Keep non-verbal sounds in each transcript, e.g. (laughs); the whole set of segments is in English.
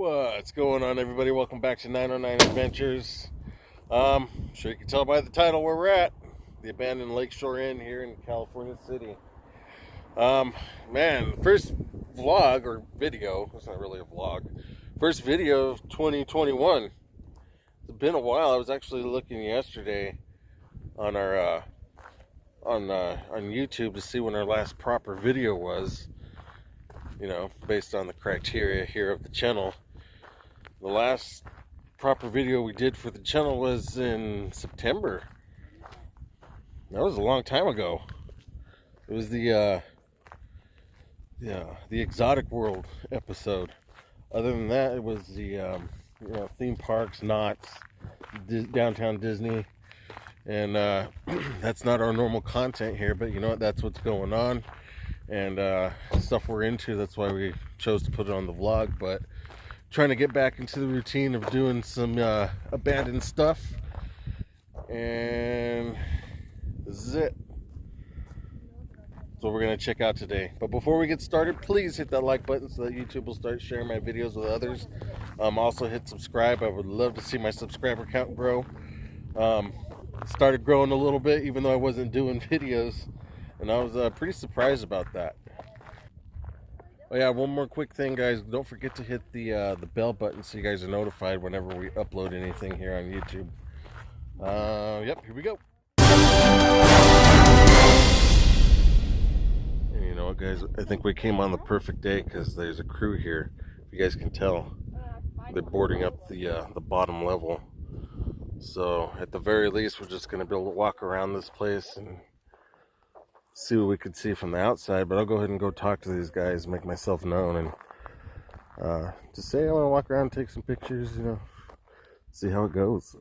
What's going on, everybody? Welcome back to 909 Adventures. Um, sure you can tell by the title where we're at the abandoned Lakeshore Inn here in California City. Um, man, first vlog or video, it's not really a vlog, first video of 2021. It's been a while. I was actually looking yesterday on our uh, on uh, on YouTube to see when our last proper video was you know, based on the criteria here of the channel. The last proper video we did for the channel was in September. That was a long time ago. It was the uh yeah, the exotic world episode. Other than that, it was the um, you know, theme parks, Knott's, downtown Disney. And uh, (clears throat) that's not our normal content here, but you know what? That's what's going on and uh, stuff we're into. That's why we chose to put it on the vlog. But trying to get back into the routine of doing some uh, abandoned stuff. And this is it. That's what we're going to check out today. But before we get started, please hit that like button so that YouTube will start sharing my videos with others. Um, also hit subscribe. I would love to see my subscriber count grow. Um, started growing a little bit even though I wasn't doing (laughs) videos and I was uh, pretty surprised about that. Oh yeah, one more quick thing, guys. Don't forget to hit the uh, the bell button so you guys are notified whenever we upload anything here on YouTube. Uh, yep, here we go. And you know what, guys? I think we came on the perfect day because there's a crew here. If you guys can tell, they're boarding up the uh, the bottom level. So at the very least, we're just gonna be able to walk around this place and see what we could see from the outside, but I'll go ahead and go talk to these guys, make myself known, and uh, just say I want to walk around, take some pictures, you know, see how it goes.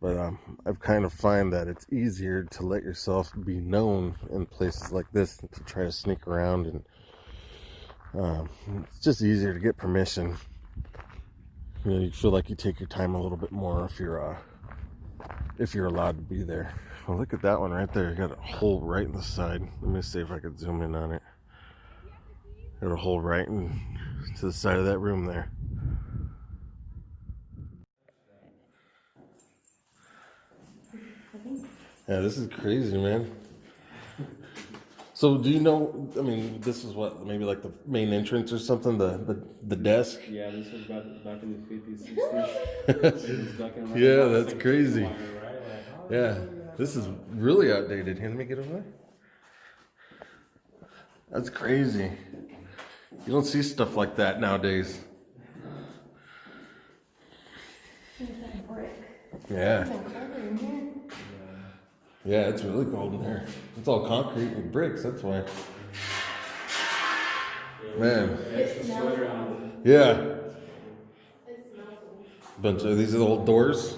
But um, I've kind of find that it's easier to let yourself be known in places like this to try to sneak around, and um, it's just easier to get permission. You know, you feel like you take your time a little bit more if you're uh, if you're allowed to be there. Well, look at that one right there. Got a hole right in the side. Let me see if I could zoom in on it. Got a hole right in to the side of that room there. Yeah, this is crazy, man. So, do you know? I mean, this is what maybe like the main entrance or something. The the, the desk. Yeah, this was back back in the fifties, sixties. (laughs) yeah, that's crazy. Oh, yeah. This is really outdated. Here, let me get over there. That's crazy. You don't see stuff like that nowadays. Yeah. Yeah, it's really cold in here. It's all concrete and bricks, that's why. Man. Yeah. Bunch of these are the old doors.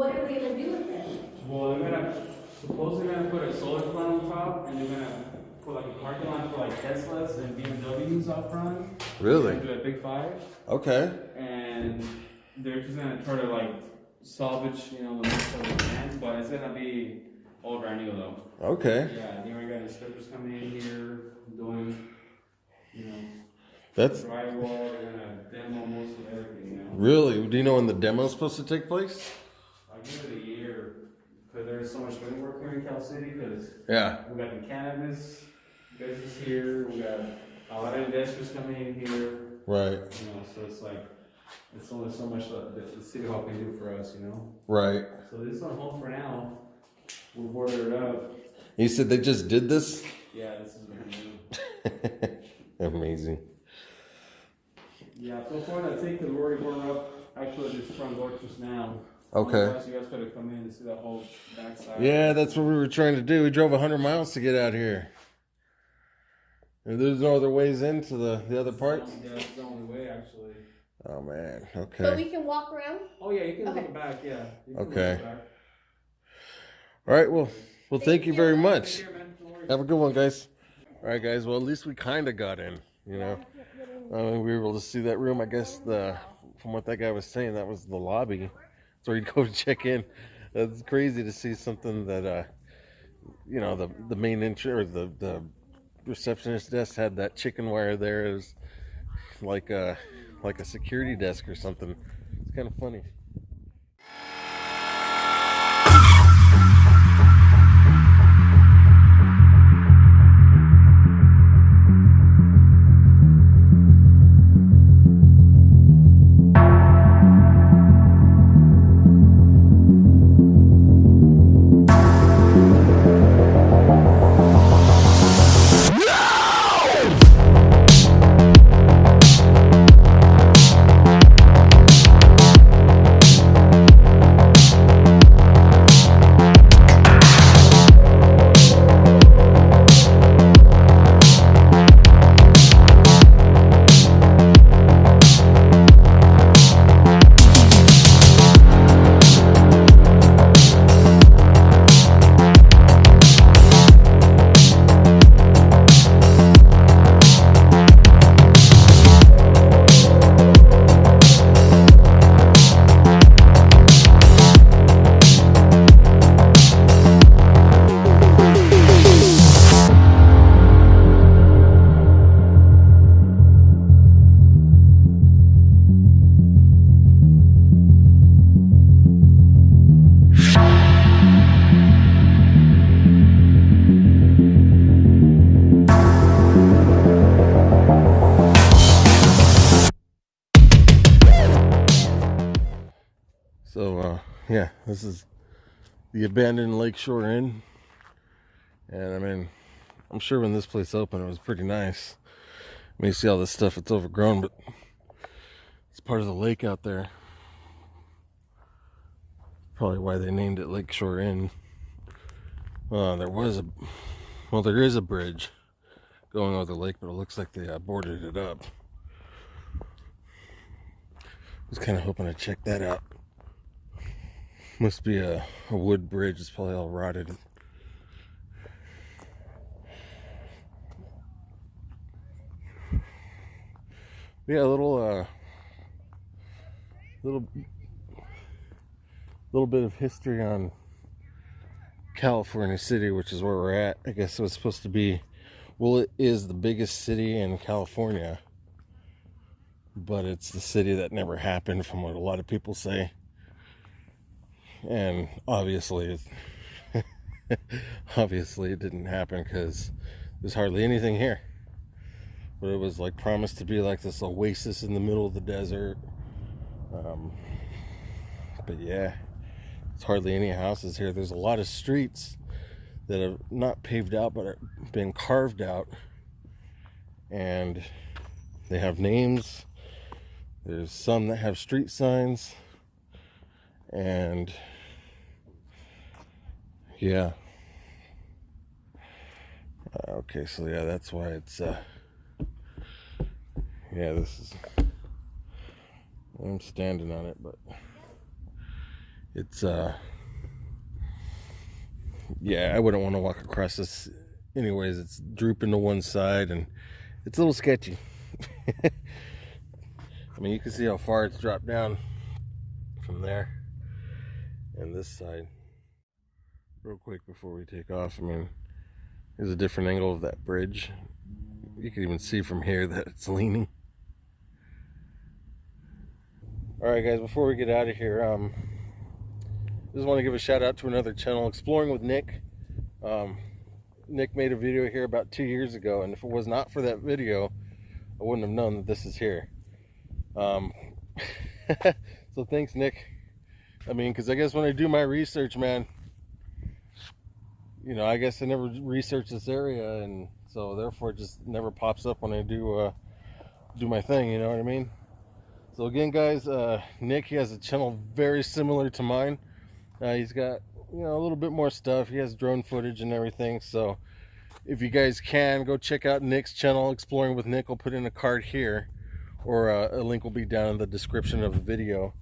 What are we gonna do with it? Well, they're gonna, supposedly they're gonna put a solar panel on top, and they're gonna put like a parking lot for like Teslas and BMWs out front. Really? Do a big five. Okay. And they're just gonna try to like salvage, you know, the most of they can, but it's gonna be all brand new though. Okay. Yeah, you already got instructors coming in here doing, you know. That's drywall. Gonna demo most of everything. You know. Really? Do you know when the demo is supposed to take place? I give it a year because there's so much wind work here in Cal City. Because yeah, we got the cannabis business here. We got a lot of investors coming in here. Right. You know, so it's like it's only so much that the city hall can do for us. You know. Right. So this is on hold for now. We'll border it up. You said they just did this. Yeah, this is brand new. (laughs) Amazing. Yeah, so far I it. the we're up. Actually, this front door just now. Okay. you guys could have come in and see that whole backside. Yeah, that's what we were trying to do. We drove 100 miles to get out here. And there's no other ways into the, the other parts? Yeah, that's the only way, actually. Oh, man. Okay. But we can walk around? Oh, yeah, you can okay. look back, yeah. Okay. All right, well, well, thank, thank you very much. Care, Have a good one, guys. All right, guys. Well, at least we kind of got in, you know. Uh, we were able to see that room. I guess the from what that guy was saying, that was the lobby so you'd (laughs) go to check in. It's crazy to see something that, uh, you know, the the main entrance or the the receptionist desk had that chicken wire there like a like a security desk or something. It's kind of funny. Yeah, this is the abandoned Lakeshore Inn, and I mean, I'm sure when this place opened, it was pretty nice. I mean, you see all this stuff; it's overgrown, but it's part of the lake out there. Probably why they named it Lakeshore Inn. Uh, there was a, well, there is a bridge going over the lake, but it looks like they uh, boarded it up. I was kind of hoping to check that out. Must be a, a wood bridge. It's probably all rotted. Yeah, a little, uh, little, little bit of history on California City, which is where we're at. I guess it was supposed to be, well, it is the biggest city in California, but it's the city that never happened, from what a lot of people say and obviously (laughs) obviously it didn't happen because there's hardly anything here. But it was like promised to be like this oasis in the middle of the desert. Um, but yeah it's hardly any houses here. There's a lot of streets that have not paved out but have been carved out. And they have names. There's some that have street signs and yeah. Uh, okay, so yeah, that's why it's, uh, yeah, this is, I'm standing on it, but it's, uh, yeah, I wouldn't want to walk across this anyways. It's drooping to one side and it's a little sketchy. (laughs) I mean, you can see how far it's dropped down from there and this side real quick before we take off. I mean, here's a different angle of that bridge. You can even see from here that it's leaning. Alright guys, before we get out of here, um, just want to give a shout out to another channel, Exploring with Nick. Um, Nick made a video here about two years ago, and if it was not for that video, I wouldn't have known that this is here. Um, (laughs) so thanks, Nick. I mean, because I guess when I do my research, man, you know, I guess I never researched this area, and so therefore it just never pops up when I do uh, do my thing. You know what I mean? So again, guys, uh, Nick he has a channel very similar to mine. Uh, he's got you know a little bit more stuff. He has drone footage and everything. So if you guys can go check out Nick's channel, Exploring with Nick. I'll put in a card here, or uh, a link will be down in the description of the video.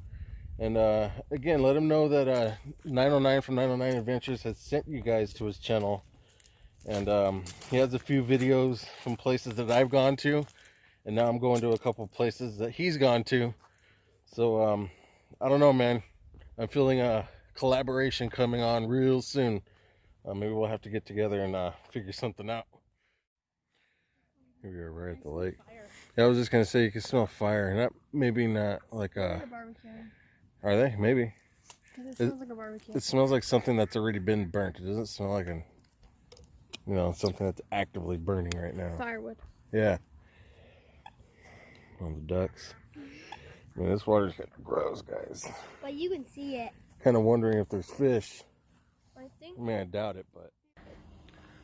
And uh, again, let him know that uh, 909 from 909 Adventures has sent you guys to his channel. And um, he has a few videos from places that I've gone to. And now I'm going to a couple places that he's gone to. So, um, I don't know, man. I'm feeling a collaboration coming on real soon. Uh, maybe we'll have to get together and uh, figure something out. Here we are right at the lake. Yeah, I was just gonna say you can smell fire. Not maybe not like uh a barbecue. Are they? Maybe. it It- smells like a barbecue. It smells like something that's already been burnt. It doesn't smell like an you know, something that's actively burning right now. Firewood. Yeah. On the ducks. I mean, this water's getting gross, guys. But you can see it. Kind of wondering if there's fish. I think. I mean, I doubt it, but.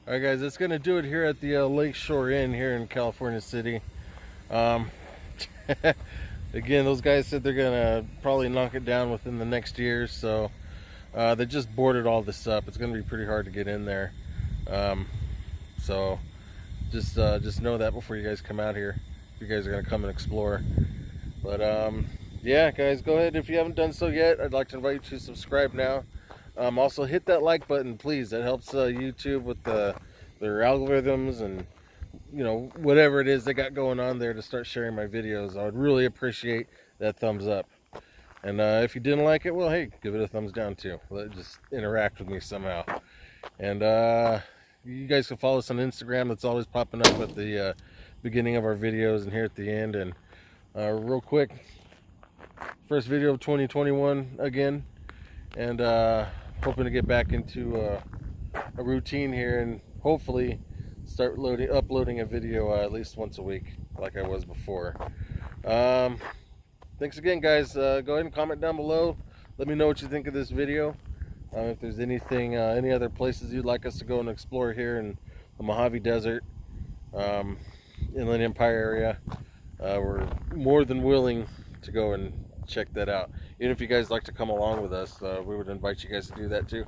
All right, guys, that's gonna do it here at the uh, Lakeshore Inn here in California City. Um, (laughs) again, those guys said they're gonna probably knock it down within the next year, so uh, they just boarded all this up. It's gonna be pretty hard to get in there. Um, so just uh, just know that before you guys come out here, if you guys are gonna come and explore. But um, yeah, guys, go ahead if you haven't done so yet. I'd like to invite you to subscribe now. Um, also, hit that like button, please. That helps uh, YouTube with the, their algorithms and you know whatever it is they got going on there to start sharing my videos. I would really appreciate that thumbs up. And uh, if you didn't like it, well, hey, give it a thumbs down too. Let just interact with me somehow. And uh, you guys can follow us on Instagram. That's always popping up at the uh, beginning of our videos and here at the end. And uh, real quick, first video of 2021 again, and uh, hoping to get back into uh, a routine here and hopefully start loading, uploading a video uh, at least once a week, like I was before. Um, thanks again, guys. Uh, go ahead and comment down below. Let me know what you think of this video. Uh, if there's anything, uh, any other places you'd like us to go and explore here in the Mojave Desert, um, Inland Empire area, uh, we're more than willing to go and check that out. Even if you guys like to come along with us, uh, we would invite you guys to do that too.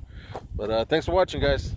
But uh, thanks for watching, guys.